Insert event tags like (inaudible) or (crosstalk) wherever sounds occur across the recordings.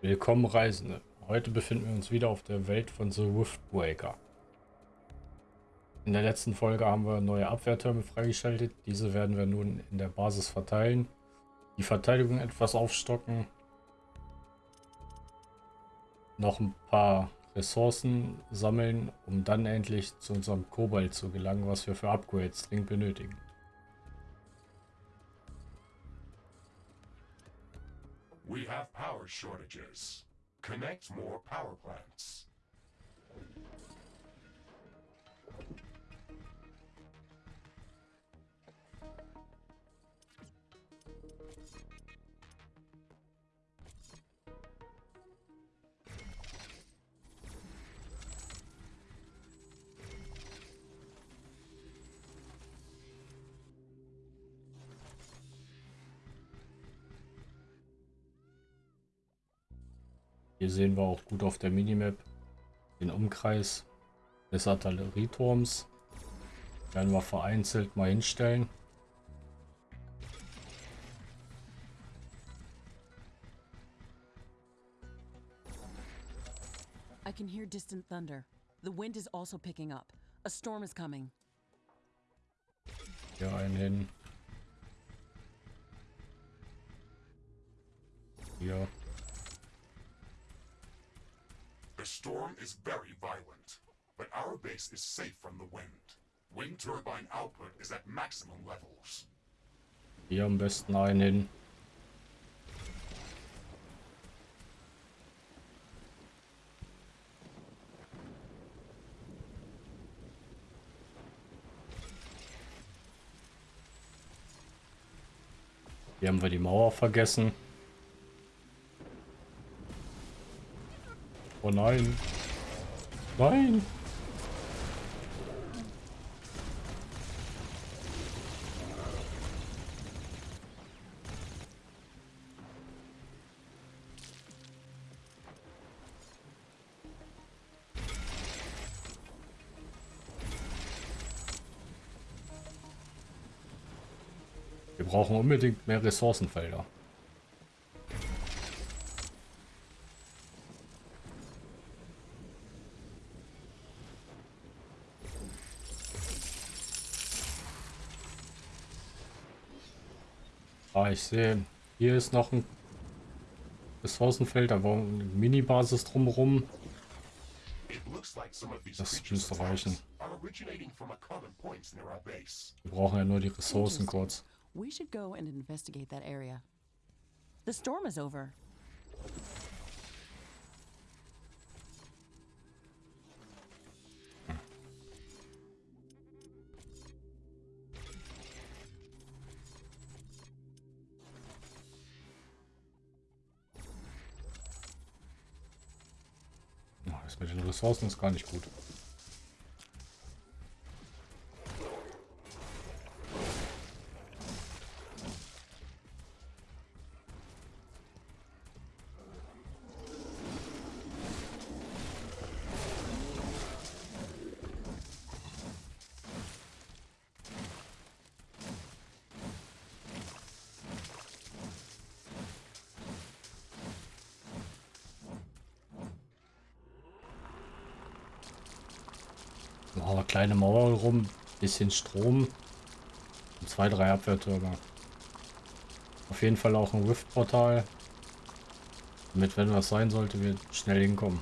Willkommen Reisende. Heute befinden wir uns wieder auf der Welt von The Riftbreaker. In der letzten Folge haben wir neue Abwehrtürme freigeschaltet. Diese werden wir nun in der Basis verteilen. Die Verteidigung etwas aufstocken. Noch ein paar Ressourcen sammeln, um dann endlich zu unserem Kobalt zu gelangen, was wir für Upgrades dringend benötigen. Shortages. Connect more power plants. Hier sehen wir auch gut auf der Minimap den Umkreis des Artillerieturms. Werden wir vereinzelt mal hinstellen. I can hear distant thunder. The wind is also picking up. A storm is coming. Hier einen hin. Hier. Storm is very violent, but our base is safe from the wind. Wind turbine output is at maximum levels. Hier am besten einen hin. Hier haben wir die Mauer vergessen. Oh nein. Nein. Wir brauchen unbedingt mehr Ressourcenfelder. Ah, ich sehe, hier ist noch ein Ressourcenfeld, da war eine Mini-Basis drumherum. Das müsste reichen. Wir brauchen ja nur die Ressourcen kurz. We should go and investigate that area. The storm is over. Das ist gar nicht gut. Oh, kleine Mauer rum, bisschen Strom und zwei, drei Abwehrtürme. Auf jeden Fall auch ein Rift-Portal, damit, wenn was sein sollte, wir schnell hinkommen.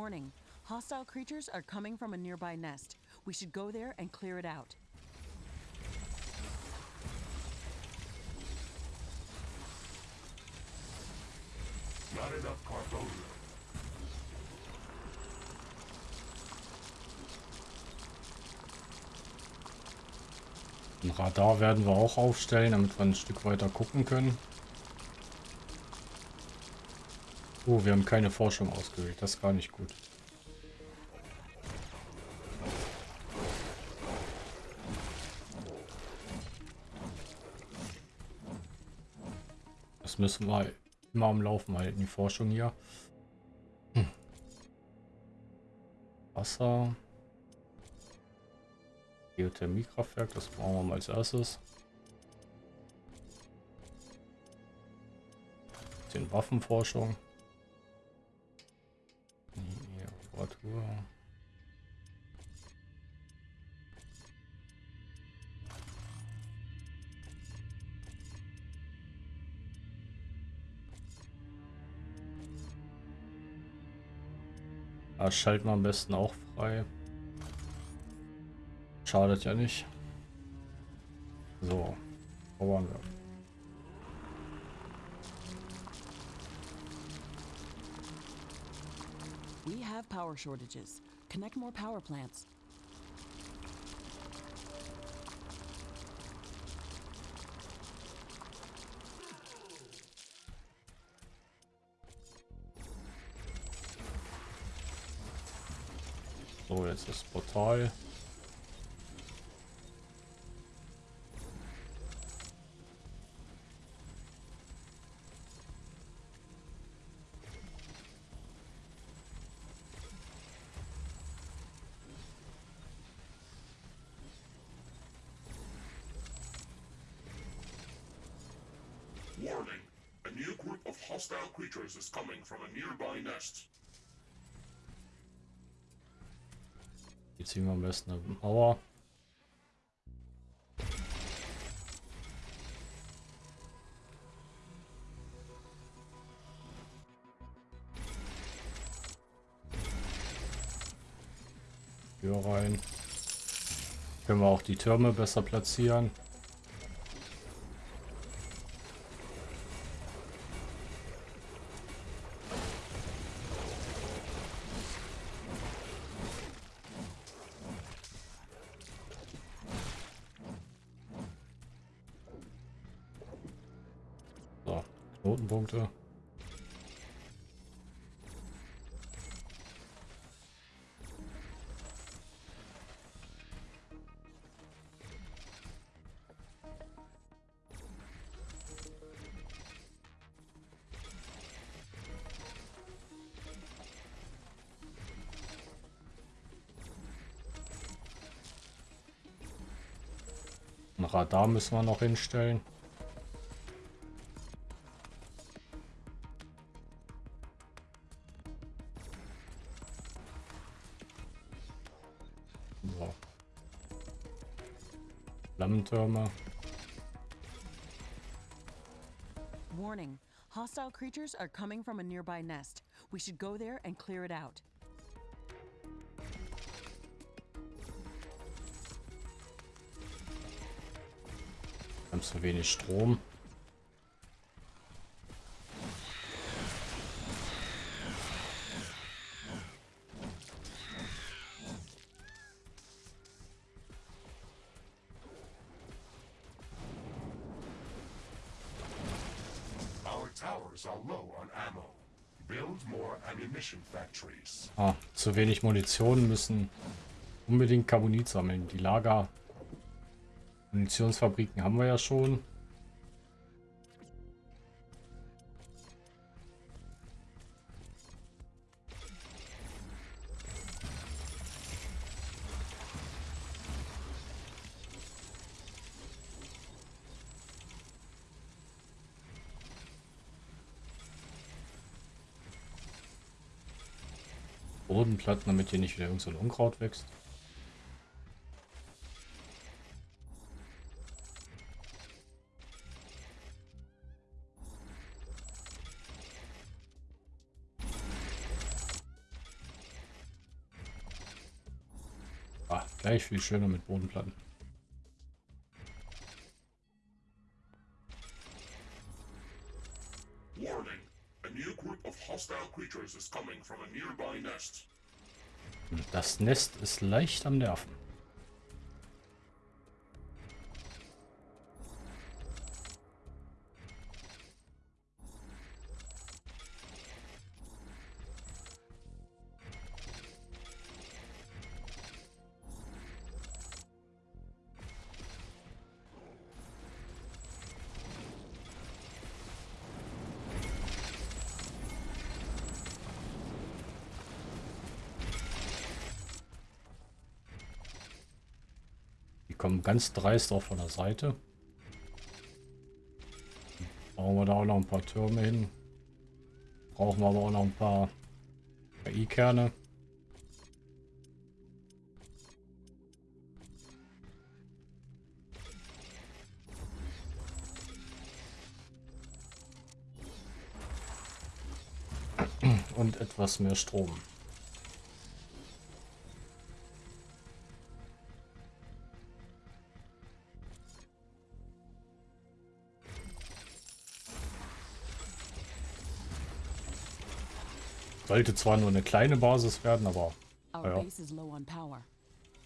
Warning. Hostile creatures are coming from a nearby nest. We should go there and clear it out. Not enough carbonium. Ein Radar werden wir auch aufstellen, damit wir ein Stück weiter gucken können. Oh, wir haben keine Forschung ausgewählt. Das ist gar nicht gut. Das müssen wir immer am Laufen halten, die Forschung hier. Hm. Wasser. Geothermiekraftwerk, das brauchen wir mal als erstes. Den Waffenforschung. Reparatur. Das schalten wir am besten auch frei. Schadet ja nicht. So, wo waren wir? Power shortages. Connect more power plants. So, jetzt das Portal. From a nearby nest. Hier ziehen wir am besten eine Mauer. Hier rein. Können wir auch die Türme besser platzieren. Radar müssen wir noch hinstellen. Flammentürme. Warning. Hostile creatures are coming from a nearby nest. We should go there and clear it out. Haben zu wenig Strom. Our towers are low on ammo. Build more ammunition factories. Ah, zu wenig Munition müssen unbedingt Carbonit sammeln. Die Lager Munitionsfabriken haben wir ja schon. Bodenplatten, damit hier nicht wieder irgend so Unkraut wächst. Gleich viel schöner mit Bodenplatten. Warning. A new group of hostile creatures is coming from a nearby nest. Das Nest ist leicht am Nerven. Ganz dreist auch von der Seite. Brauchen wir da auch noch ein paar Türme hin. Brauchen wir aber auch noch ein paar KI-Kerne. Und etwas mehr Strom. Sollte zwar nur eine kleine Basis werden, aber Ja.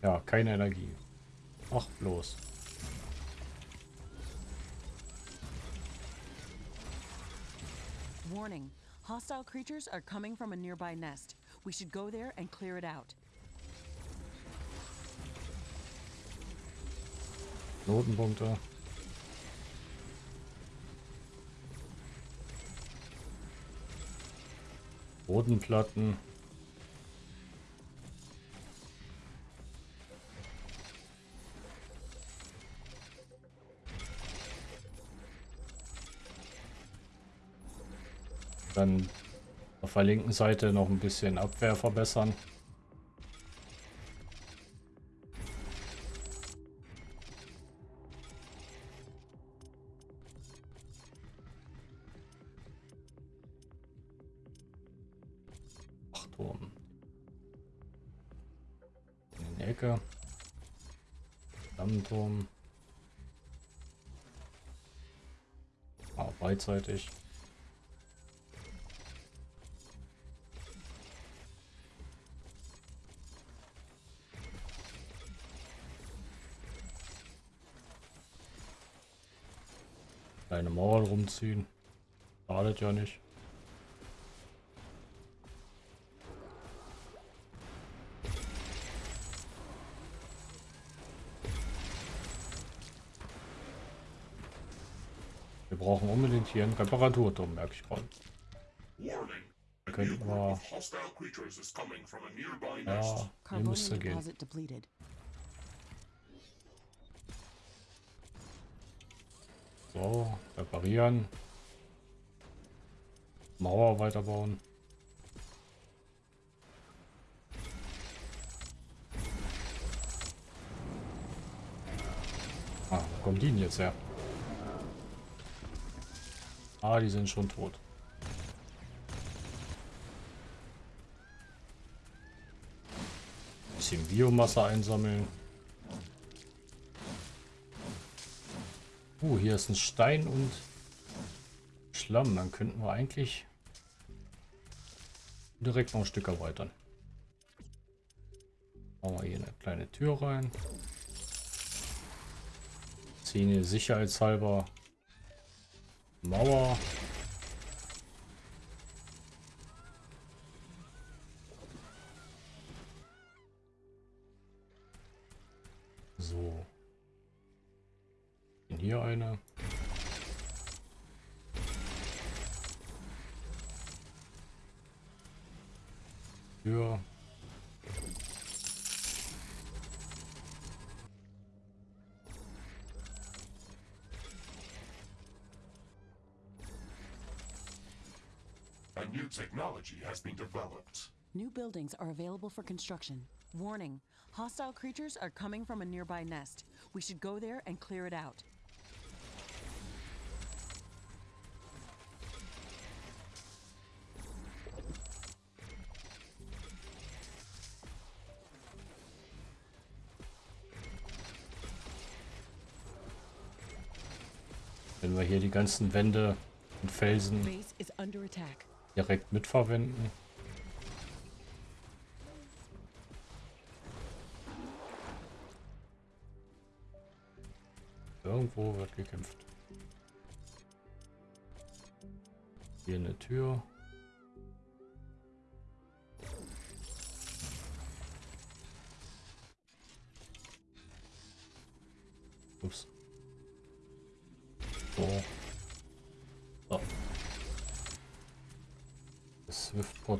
ja, keine Energie. Ach, bloß. Warning. Hostile creatures are coming from a nearby nest. We should go there and clear it out. Knotenpunkte. Bodenplatten. Dann auf der linken Seite noch ein bisschen Abwehr verbessern. Beidseitig. Kleine Mauer rumziehen. Schadet ja nicht. Wir brauchen unbedingt hier einen Reparaturturm, merke ich gerade. Könnten group wir... Ja, hier müsste gehen. So, reparieren. Mauer weiterbauen. Ah, wo kommen die denn jetzt her? Ah, die sind schon tot. Bisschen Biomasse einsammeln. Uh, hier ist ein Stein und Schlamm. Dann könnten wir eigentlich direkt noch ein Stück erweitern. Machen wir hier eine kleine Tür rein. Hier sicherheitshalber Mauer. So. Und Hier eine. Tür. A new technology has been developed. New buildings are available for construction. Warning. Hostile creatures are coming from a nearby nest. We should go there and clear it out. Wenn wir hier die ganzen Wände und Felsen Base is under attack. Direkt mitverwenden. Irgendwo wird gekämpft. Hier eine Tür.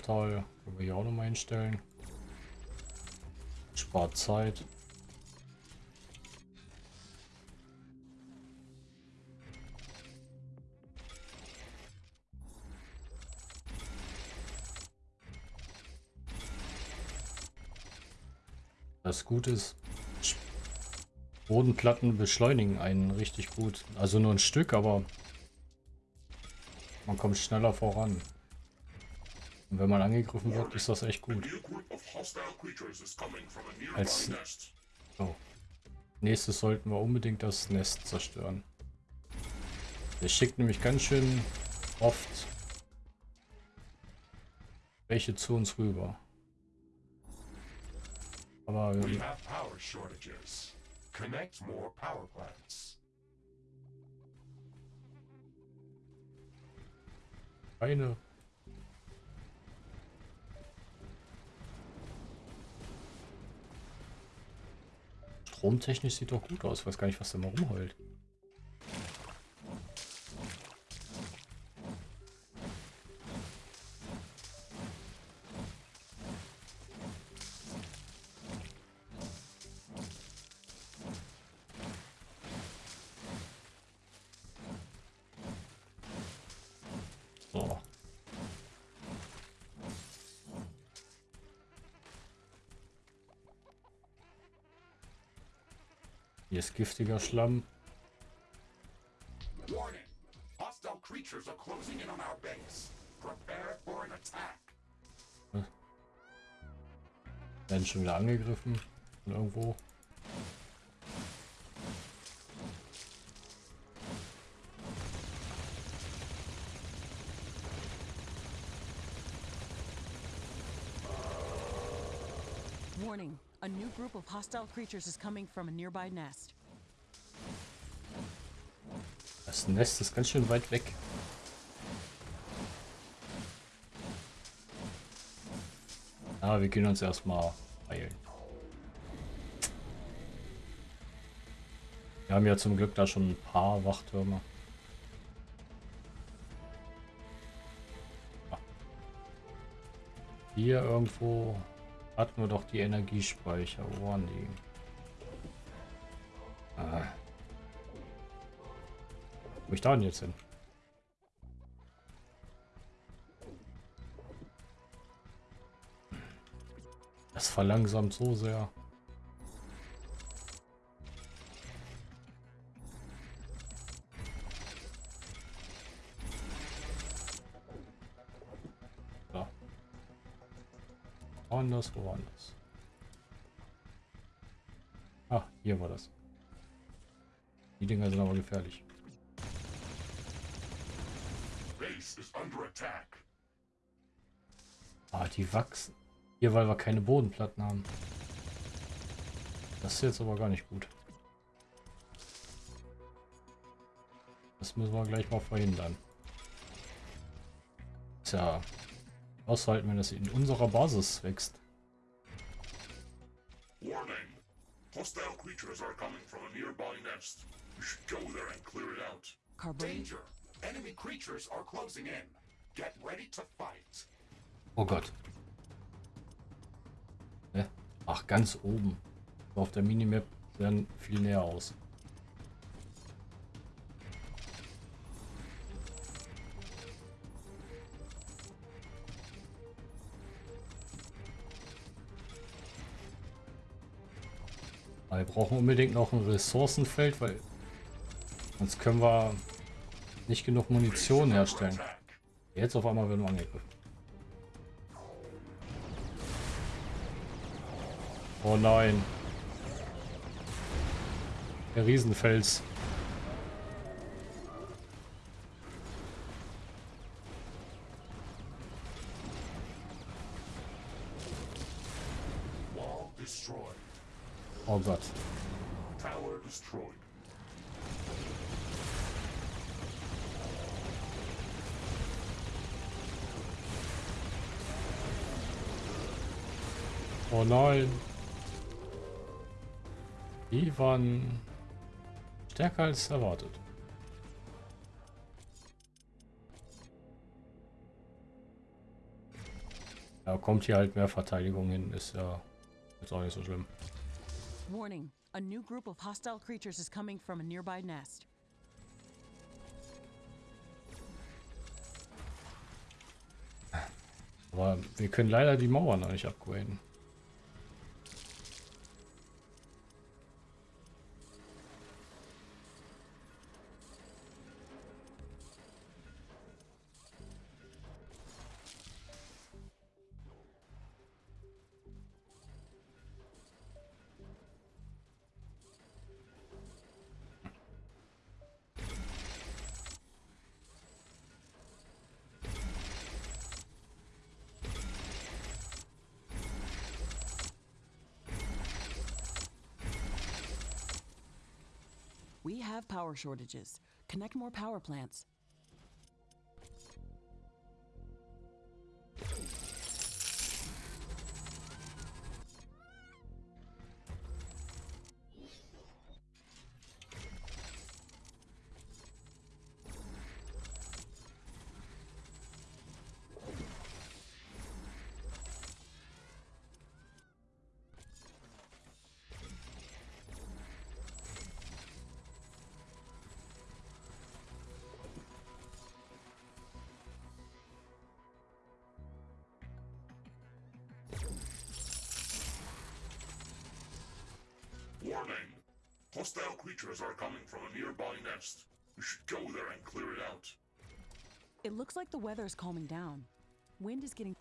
Metall können wir hier auch nochmal hinstellen. Spart Zeit. Das Gute ist, Bodenplatten beschleunigen einen richtig gut. Also nur ein Stück, aber man kommt schneller voran. Und wenn man angegriffen wird, ist das echt gut. Als oh. nächstes sollten wir unbedingt das Nest zerstören. Der schickt nämlich ganz schön oft welche zu uns rüber. Aber wir Connect Stromtechnisch sieht doch gut aus. Ich weiß gar nicht, was der mal rumheult. Hier ist giftiger Schlamm. Attack. Werden schon wieder angegriffen von irgendwo. Of hostile creatures is coming from a nearby nest. Das Nest ist ganz schön weit weg. Ah, wir können uns erstmal heilen. Wir haben ja zum Glück da schon ein paar Wachtürme. Ah. Hier irgendwo hatten wir doch die Energiespeicher. Wo waren die? Ah. Wo ich da denn jetzt hin? Das verlangsamt so sehr. Woanders, woanders. Ah, hier war das. Die Dinger sind aber gefährlich. Ah, die wachsen. Hier, weil wir keine Bodenplatten haben. Das ist jetzt aber gar nicht gut. Das müssen wir gleich mal verhindern. Tja, aushalten, wenn es in unserer Basis wächst. Warning. Hostile creatures are coming from a nearby nest. We should go there and clear it out. Danger. Enemy creatures are closing in. Get ready to fight. Oh Gott. Ach, ganz oben. Auf der Minimap sehen viel näher aus. Wir brauchen unbedingt noch ein Ressourcenfeld, weil sonst können wir nicht genug Munition herstellen. Jetzt auf einmal werden wir angegriffen. Oh nein. Der Riesenfels. Oh Gott. Tower destroyed. Oh nein. Die waren stärker als erwartet. Ja, kommt hier halt mehr Verteidigung hin, ist ja jetzt auch nicht so schlimm. Warning, a new group of hostile creatures is coming from a nearby nest. Aber wir können leider die Mauer noch nicht upgraden. We have power shortages. Connect more power plants. Hostile creatures are coming from a nearby nest. We should go there and clear it out. It looks like the weather is calming down. Wind is getting.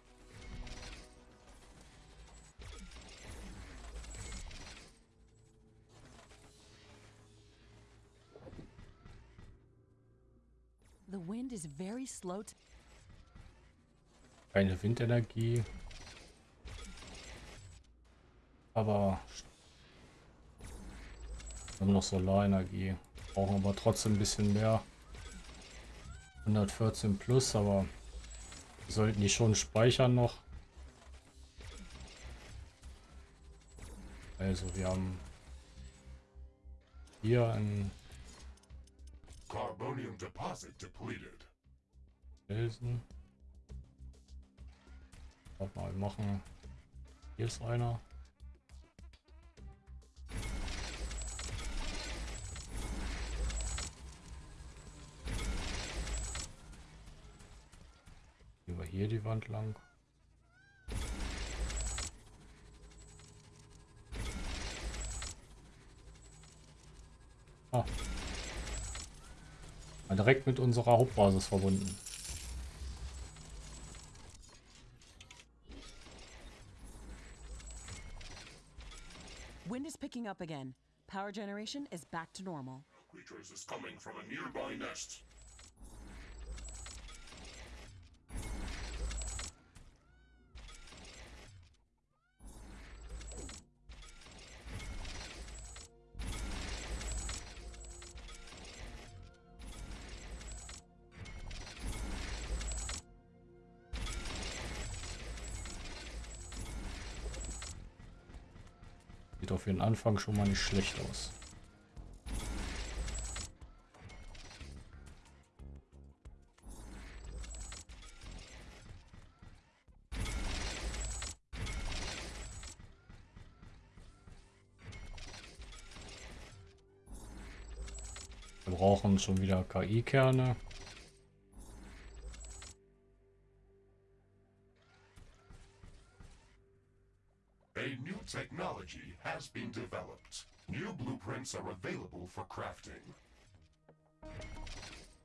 The wind is very slow to. Keine Windenergie. Aber wir haben noch Solarenergie. Brauchen aber trotzdem ein bisschen mehr. 114 plus, aber wir sollten die schon speichern noch. Also wir haben hier ein Carbonium deposit depleted. Felsen. Warte mal, wir machen. Hier ist einer. Hier die Wand lang. Ah. Mal Direkt mit unserer Hauptbasis verbunden. Wind is picking up again. Power generation is back to normal. Creatures is coming from a nearby nest. Auf den Anfang schon mal nicht schlecht aus. Wir brauchen schon wieder KI-Kerne. Has been developed. New blueprints are available for crafting.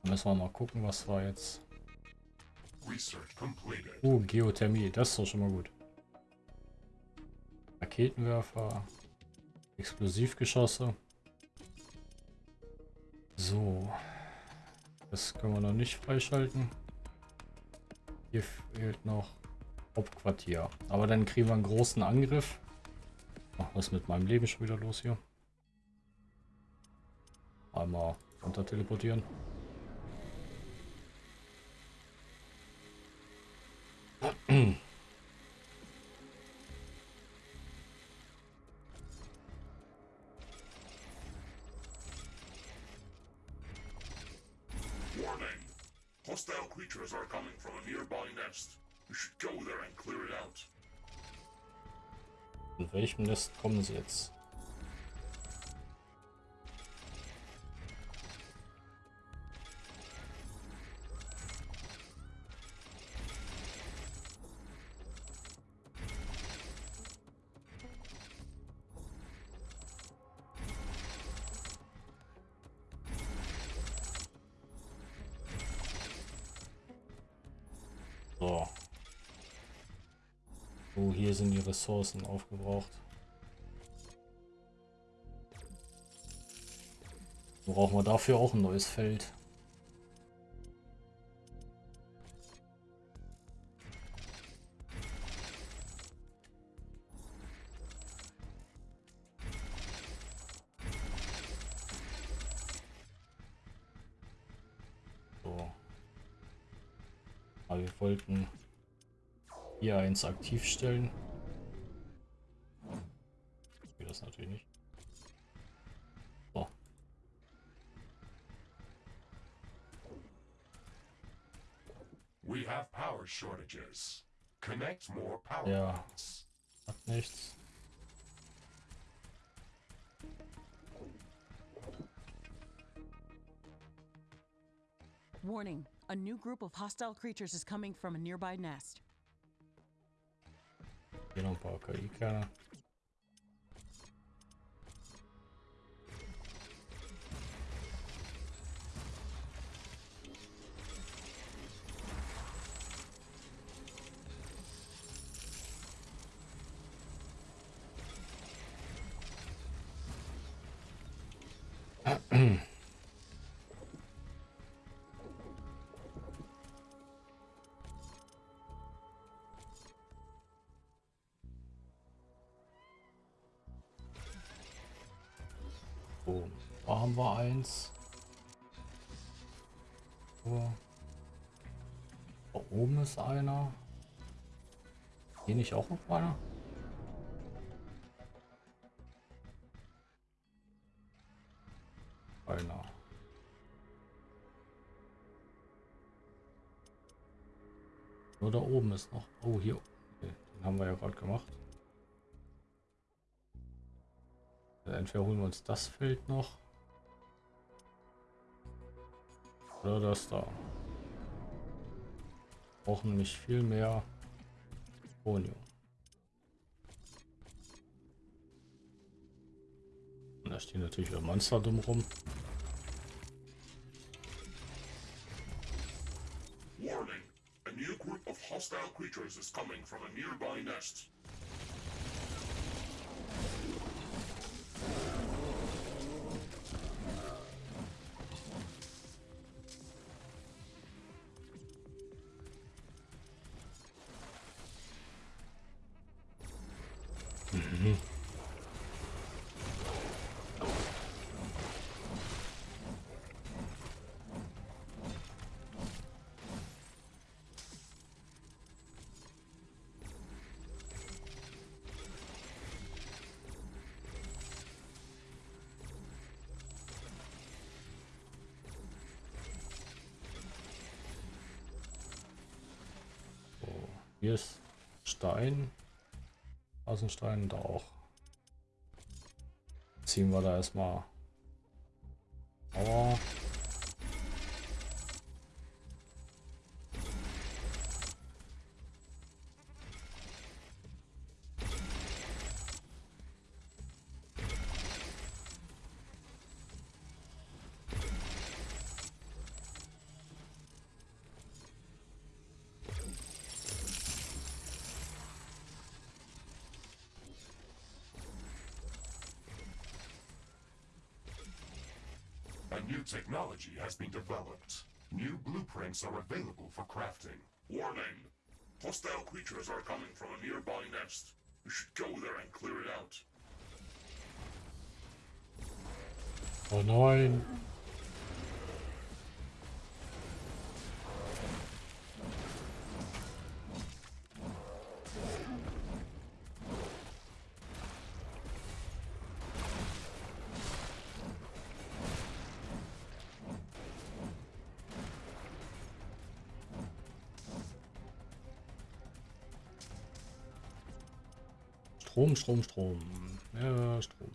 Müssen wir mal gucken, was war jetzt. Research completed. Uh, Geothermie, das ist doch schon mal gut. Raketenwerfer, Explosivgeschosse. So. Das können wir noch nicht freischalten. Hier fehlt noch Hauptquartier. Aber dann kriegen wir einen großen Angriff. Was ist mit meinem Leben schon wieder los hier? Einmal runter teleportieren. In welchem Nest kommen sie jetzt? Ressourcen aufgebraucht. Brauchen wir dafür auch ein neues Feld. So. Aber wir wollten hier eins aktiv stellen. Power shortages. Connect more power Ja. points. Hat nichts. Warning a new group of hostile creatures is coming from a nearby nest. Hier noch ein eins. So. Da oben ist einer. Hier nicht auch noch einer? Einer. Nur da oben ist noch. Oh, hier. Okay, den haben wir ja gerade gemacht. Entweder holen wir uns das Feld noch. Oder das da. Brauchen nicht viel mehr Polio. Und da stehen natürlich wieder Monster dumm rum. Warning! A new group of hostile creatures is coming from a nearby nest. Hier ist Stein. Außenstein da auch. Ziehen wir da erstmal. Technology has been developed. New blueprints are available for crafting. Warning! Hostile creatures are coming from a nearby nest. We should go there and clear it out. Oh. Strom, Strom, Strom. Ja, Strom.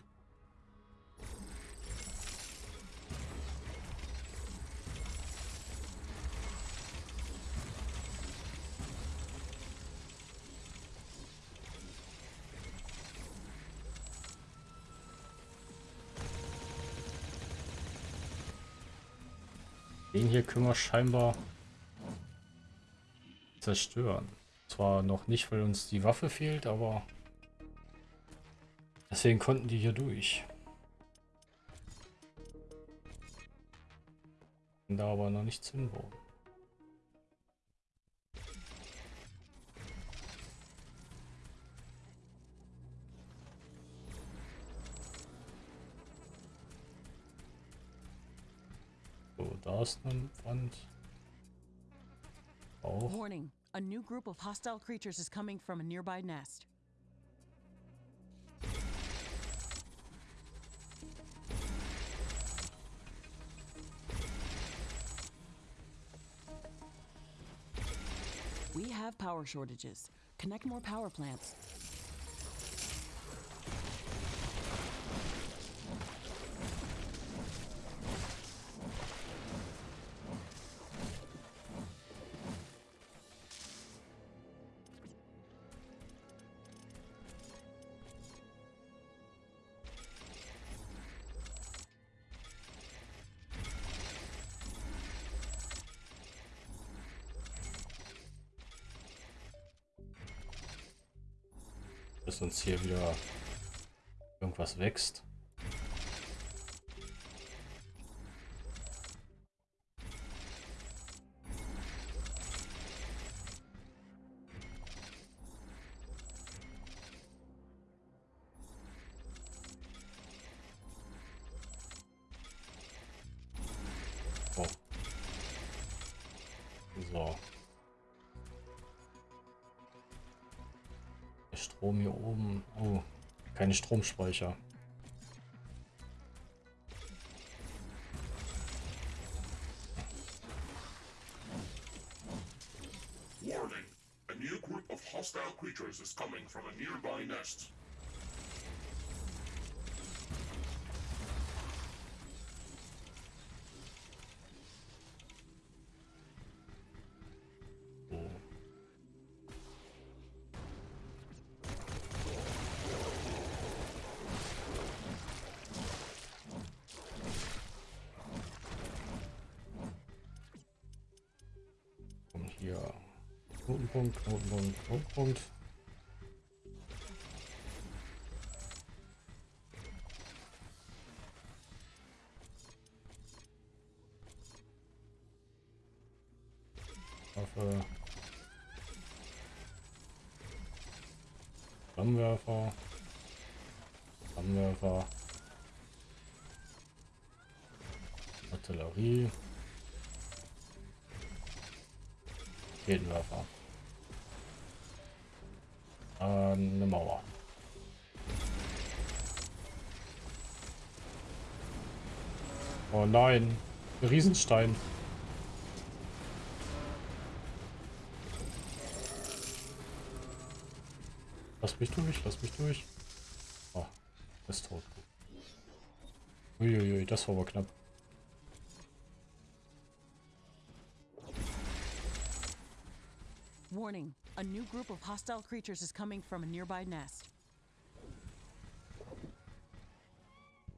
Den hier können wir scheinbar zerstören. Zwar noch nicht, weil uns die Waffe fehlt, aber deswegen konnten die hier durch. Da aber noch nichts hinbauen. So, da ist eine Wand. auch. Warning, a new group of hostile creatures is coming from a nearby nest. Have power shortages. Connect more power plants. Dass uns hier wieder irgendwas wächst. Oh. So. Strom hier oben. Oh, keine Stromspeicher. Knotenpunkt. Waffe. Flammenwerfer. Flammenwerfer. Artillerie. Raketenwerfer. Äh, eine Mauer. Oh nein, ein Riesenstein. Lass mich durch, lass mich durch. Oh, ist tot. Uiuiui, das war aber knapp. Warning, a new group of hostile creatures is coming from a nearby nest.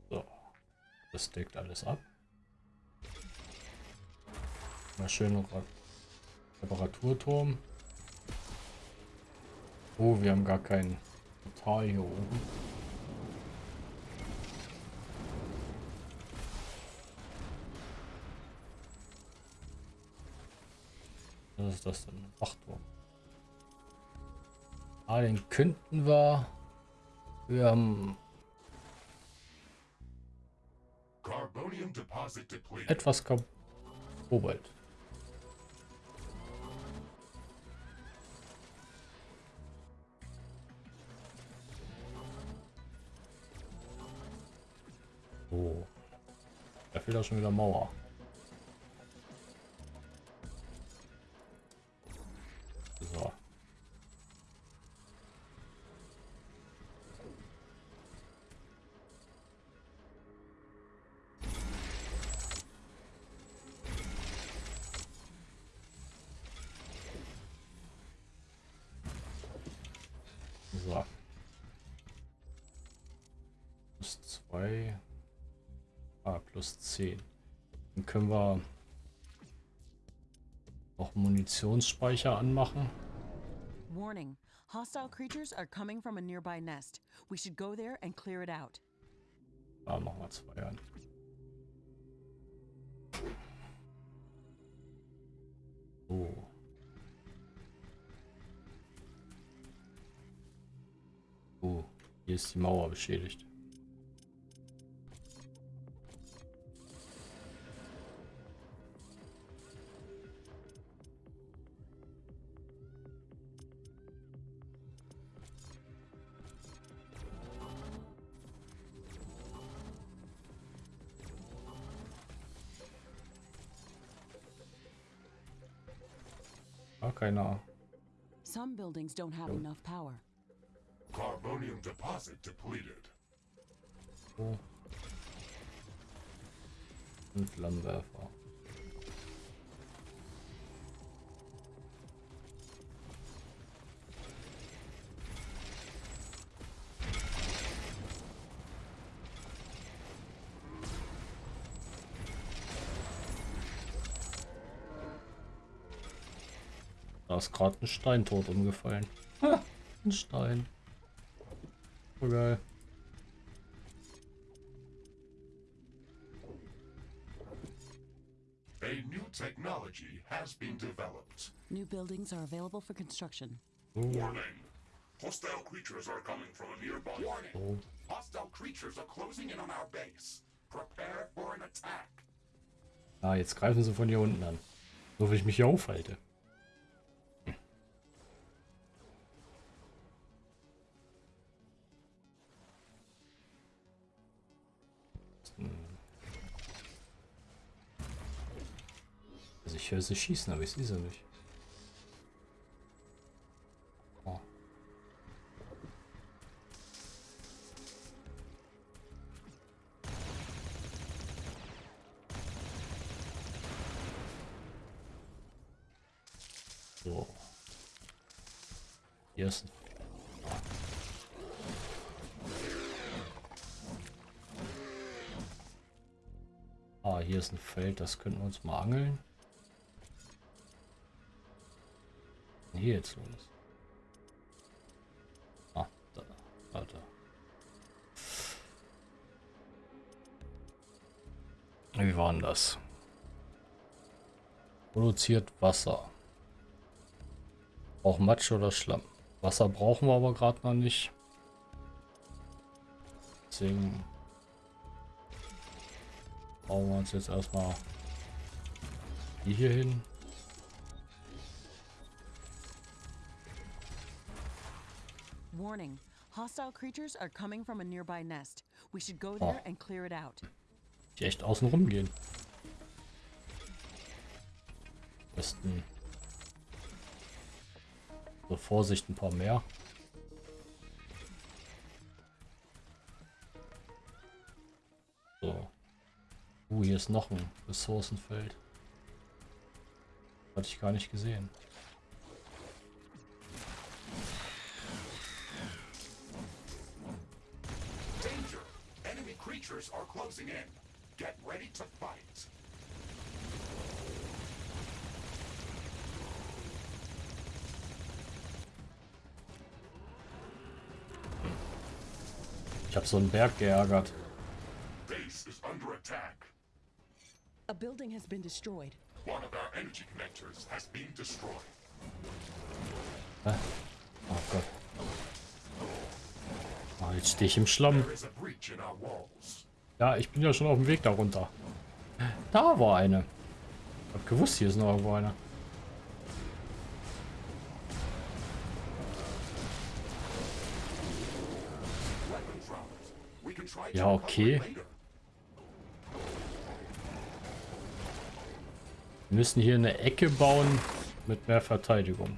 So. Das deckt alles ab. Mal schön Re Reparaturturm. Oh, wir haben gar kein Portal hier oben. Was ist das denn? Wachturm. Ah, den könnten wir. Wir haben Carbonium deposit depleted. etwas Kobalt. Oh. Da fehlt auch schon wieder Mauer. Munitionsspeicher anmachen. Warning, hostile creatures are coming from a nearby nest. We should go there and clear it out. Da machen wir zwei an. So. Oh, hier ist die Mauer beschädigt. Buildings don't have enough power. Carbonium deposit depleted. So. Und Flammenwerfer. Da ist gerade ein Stein tot umgefallen. Ha, ein Stein. So geil. A new technology has been developed. New buildings are available for construction. Warning. Hostile creatures are coming from a nearby. Warning. So. Hostile creatures are closing in on our base. Prepare for an attack. Ah, jetzt greifen sie von hier unten an. So wie ich mich hier aufhalte. Ich höre sie schießen, aber ich sehe sie nicht. Oh. Ah, hier ist ein Feld, das könnten wir uns mal angeln. Denn Hier jetzt los. Ah, da, warte. Wie war denn das? Produziert Wasser. Auch Matsch oder Schlamm. Wasser brauchen wir aber gerade noch nicht. Deswegen bauen wir uns jetzt erstmal die hier hin. Warning. Hostile creatures are coming from a nearby nest. We should go there and clear it out. Die echt außen rum gehen. Besten. So Vorsicht, ein paar mehr. So. Uh, hier ist noch ein Ressourcenfeld. Hatte ich gar nicht gesehen. Creatures are closing in. Get ready to fight. Ich habe so einen Berg geärgert. Base is under attack. A building has been destroyed. One of our energy connectors has been destroyed. Hä? Oh Gott. Ah, jetzt stehe ich im Schlamm. There is a breach in our walls. Ja, ich bin ja schon auf dem Weg darunter. Da war eine. Ich hab gewusst, hier ist noch irgendwo eine. Ja, okay. Wir müssen hier eine Ecke bauen mit mehr Verteidigung.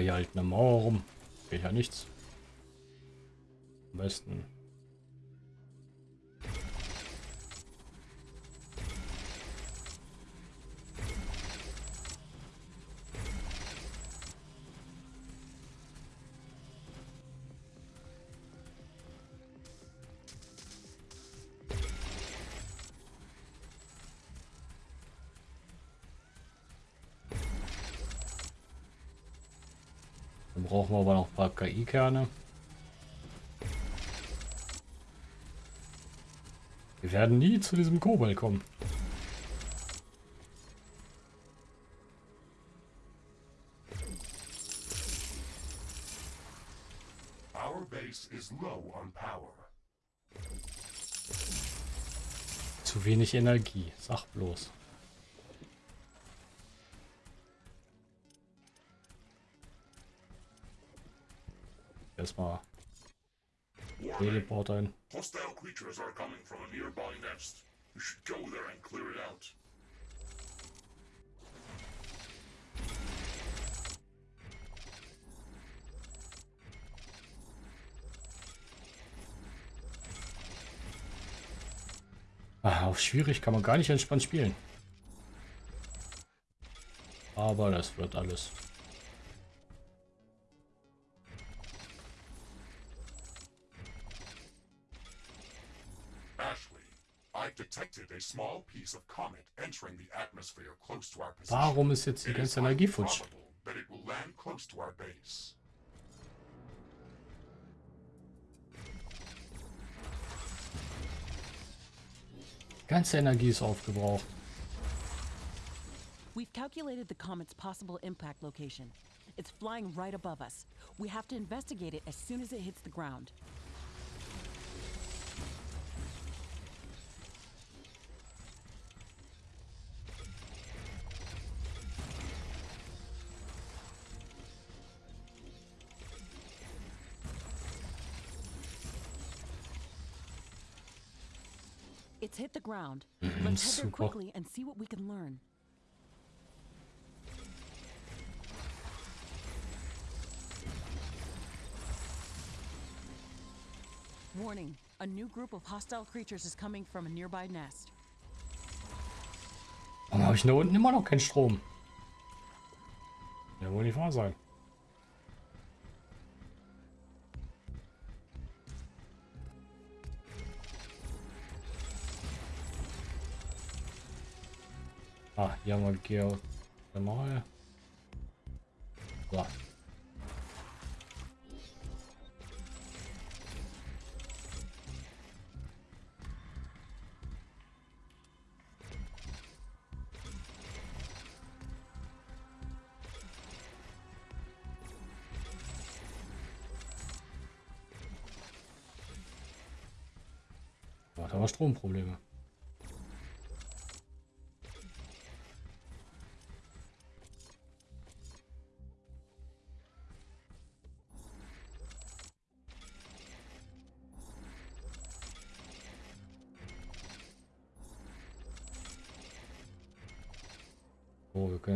Hier halt eine Mauer rum. Geht ja nichts. Am besten. brauchen wir aber noch ein paar KI-Kerne. Wir werden nie zu diesem Kobalt kommen. Zu wenig Energie, sag bloß. Erstmal Teleporter ein. Hostile creatures are coming from a nearby nest. You should go there and clear it out. Ah, auf schwierig kann man gar nicht entspannt spielen. Aber das wird alles. Detected a small piece of comet entering the atmosphere close to our position. Warum ist jetzt die ganze Energie futsch? probable that it will land close to our base. Ganze Energie ist aufgebraucht. We've calculated the comet's possible impact location. It's flying right above us. We have to investigate it as soon as it hits the ground. It's hit the ground. (laughs) Let's head there quickly and see what we can learn. Warning, a new group of hostile creatures is coming from a nearby nest. Warum habe ich da unten immer noch keinen Strom? Ja, wohl nicht wahr sein. Ah, hier haben wir Geothermal. So. Da war Stromprobleme.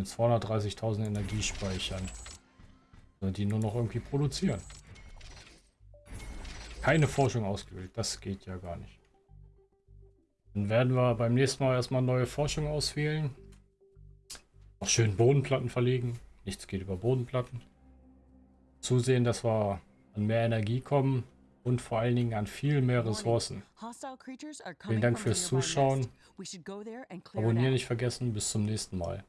Jetzt 230.000 Energie speichern. Und die nur noch irgendwie produzieren. Keine Forschung ausgewählt. Das geht ja gar nicht. Dann werden wir beim nächsten Mal erstmal neue Forschung auswählen. Auch schön Bodenplatten verlegen. Nichts geht über Bodenplatten. Zusehen, dass wir an mehr Energie kommen und vor allen Dingen an viel mehr Ressourcen. Vielen Dank fürs Zuschauen. Abonnieren nicht vergessen. Bis zum nächsten Mal.